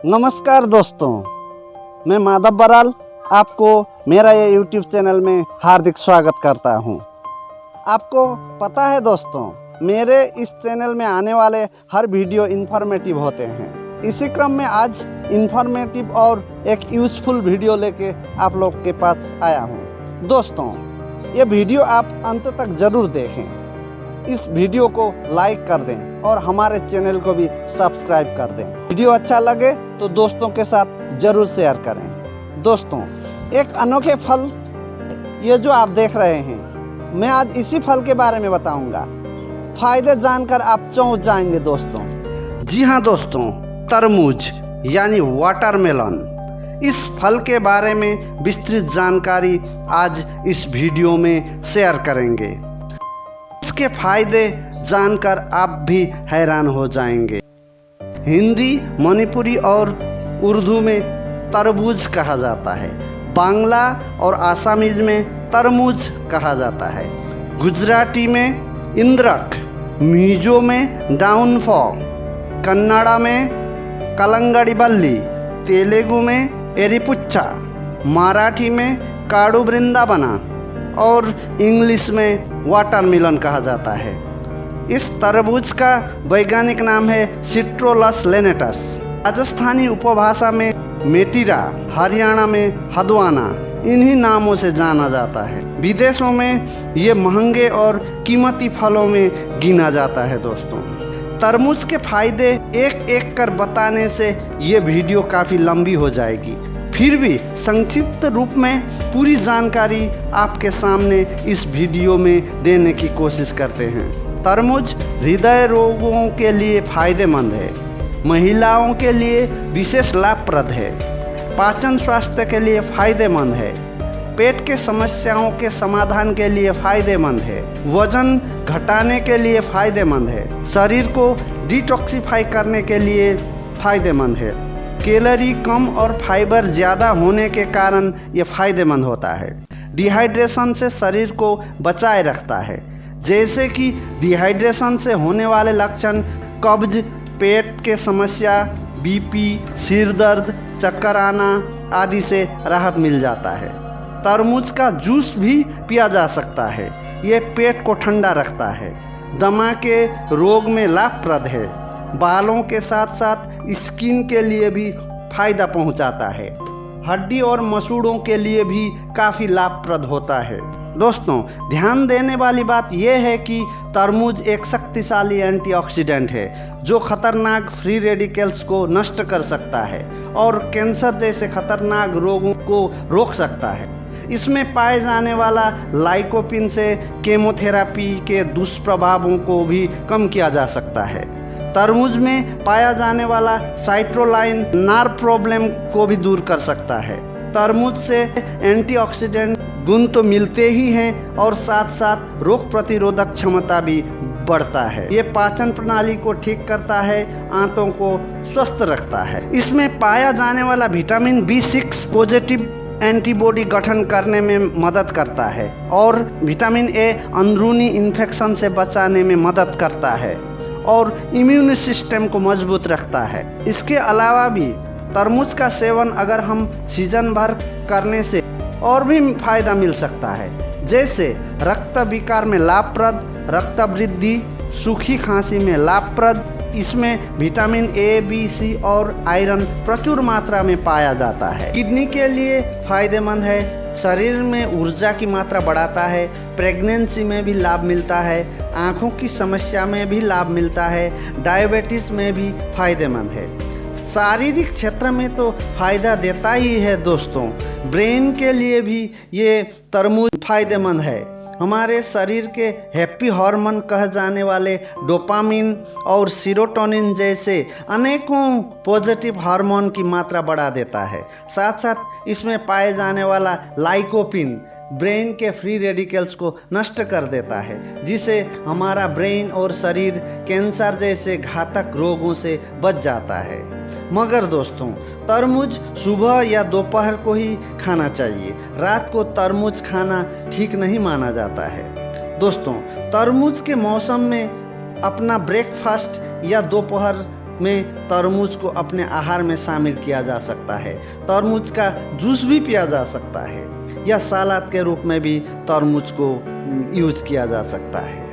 नमस्कार दोस्तों, मैं माधव बराल आपको मेरा ये यूट्यूब चैनल में हार्दिक स्वागत करता हूँ। आपको पता है दोस्तों, मेरे इस चैनल में आने वाले हर वीडियो इन्फॉर्मेटिव होते हैं। इसी क्रम में आज इन्फॉर्मेटिव और एक यूजफुल वीडियो लेके आप लोग के पास आया हूँ। दोस्तों, ये वीडियो आप अंत तक ज़रूर देखें। इस वीडियो को लाइक कर दें। और हमारे चैनल को भी सब्सक्राइब कर दें। वीडियो अच्छा लगे तो दोस्तों के साथ ज़रूर शेयर करें। दोस्तों, एक अनोखे फल, ये जो आप देख रहे हैं, मैं आज इसी फल के बारे में बताऊँगा। फ़ायदे जानकर आप चौंक जाएँगे दोस्तों। जी हाँ दोस्तों तरबूज यानी वाटरमेलन इस फल के बारे में विस्तृत जानकारी आज इस वीडियो में शेयर करेंगे। उसके फ़ायदे जानकर आप भी हैरान हो जाएँगे। हिंदी, मणिपुरी और उर्दू में तरबूज कहा जाता है। बांग्ला और आसामीज में तरमूज कहा जाता है। गुजराती में इंद्रक, मिजो में डाउनफॉल, कन्नाड़ा में कलंगड़ी बल्ली तेलुगु में एरिपुच्छा मराठी में काड़ू वृंदावना और इंग्लिश में वाटरमेलन कहा जाता है। इस तरबूज का वैज्ञानिक नाम है सिट्रोलस लेनेटस राजस्थानी उपभाषा में मेटिरा, हरियाणा में हदवाना, इन्हीं नामों से जाना जाता है। विदेशों में ये महँगे और कीमती फलों में गिना जाता है दोस्तों। तरबूज के फ़ायदे एक एक कर बताने से ये वीडियो काफ़ी लंबी हो जाएगी। फिर भी संक्षिप्त रूप में पूरी जानकारी आपके सामने इस वीडियो में देने की कोशिश करते हैं। तरमुज हृदय रोगों के लिए फ़ायदेमंद है। महिलाओं के लिए विशेष लाभप्रद है। पाचन स्वास्थ्य के लिए फ़ायदेमंद है। पेट के समस्याओं के समाधान के लिए फ़ायदेमंद है। वज़न घटाने के लिए फ़ायदेमंद है। शरीर को डिटॉक्सिफाई करने के लिए फ़ायदेमंद है। कैलोरी कम और फाइबर ज़्यादा होने के कारण ये फ़ायदेमंद होता है। डिहाइड्रेशन से शरीर को बचाए रखता है। जैसे कि डिहाइड्रेशन से होने वाले लक्षण, कब्ज, पेट के समस्या बीपी सिर दर्द, चक्कर आना आदि से राहत मिल जाता है। तरबूज का जूस भी पिया जा सकता है। ये पेट को ठंडा रखता है। दमा के रोग में लाभप्रद है। बालों के साथ साथ स्किन के लिए भी फ़ायदा पहुंचाता है। हड्डी और मसूड़ों के लिए भी काफ़ी लाभप्रद होता है। दोस्तों, ध्यान देने वाली बात यह है कि तरबूज एक शक्तिशाली एंटीऑक्सीडेंट है, जो खतरनाक फ्री रेडिकल्स को नष्ट कर सकता है और कैंसर जैसे खतरनाक रोगों को रोक सकता है। इसमें पाए जाने वाला लाइकोपिन से केमोथेरापी के दुष्प्रभावों को भी कम किया जा सकता है। तरबूज में पाया जाने वाला साइट्रोलाइन नार प्रॉब्लम को भी दूर कर सकता है। तरबूज से एंटीऑक्सीडेंट गुण तो मिलते ही हैं और साथ साथ रोग प्रतिरोधक क्षमता भी बढ़ता है। ये पाचन प्रणाली को ठीक करता है, आंतों को स्वस्थ रखता है। इसमें पाया जाने वाला vitamin B six positive antibody गठन करने में मदद करता है और विटामिन ए अंदरूनी इन्फेक्शन से बचाने में मदद करता है और इम्यून सिस्टम को मज़बूत रखता है। इसके अलावा भी तरबूज का सेवन अगर हम सीज़न भर करने से और भी फ़ायदा मिल सकता है। जैसे रक्त विकार में लाभप्रद, रक्त वृद्धि, सूखी खांसी में लाभप्रद, इसमें विटामिन ए बी सी और आयरन प्रचुर मात्रा में पाया जाता है। किडनी के लिए फ़ायदेमंद है। शरीर में ऊर्जा की मात्रा बढ़ाता है। प्रेगनेंसी में भी लाभ मिलता है। आँखों की समस्या में भी लाभ मिलता है। डायबिटीज़ में भी फ़ायदेमंद है। शारीरिक क्षेत्र में तो फ़ायदा देता ही है दोस्तों। ब्रेन के लिए भी ये तरबूज फ़ायदेमंद है। हमारे शरीर के हैप्पी हार्मोन कह जाने वाले डोपामिन और सीरोटोनिन जैसे अनेकों पॉजिटिव हार्मोन की मात्रा बढ़ा देता है। साथ साथ इसमें पाए जाने वाला लाइकोपिन ब्रेन के फ्री रेडिकल्स को नष्ट कर देता है जिससे हमारा ब्रेन और शरीर कैंसर जैसे घातक रोगों से बच जाता है। मगर दोस्तों तरबूज सुबह या दोपहर को ही खाना चाहिए। रात को तरबूज खाना ठीक नहीं माना जाता है। दोस्तों तरबूज के मौसम में अपना ब्रेकफास्ट या दोपहर में तरबूज को अपने आहार में शामिल किया जा सकता है। तरबूज का जूस भी पिया जा सकता है या सलाद के रूप में भी तरबूज को यूज़ किया जा सकता है।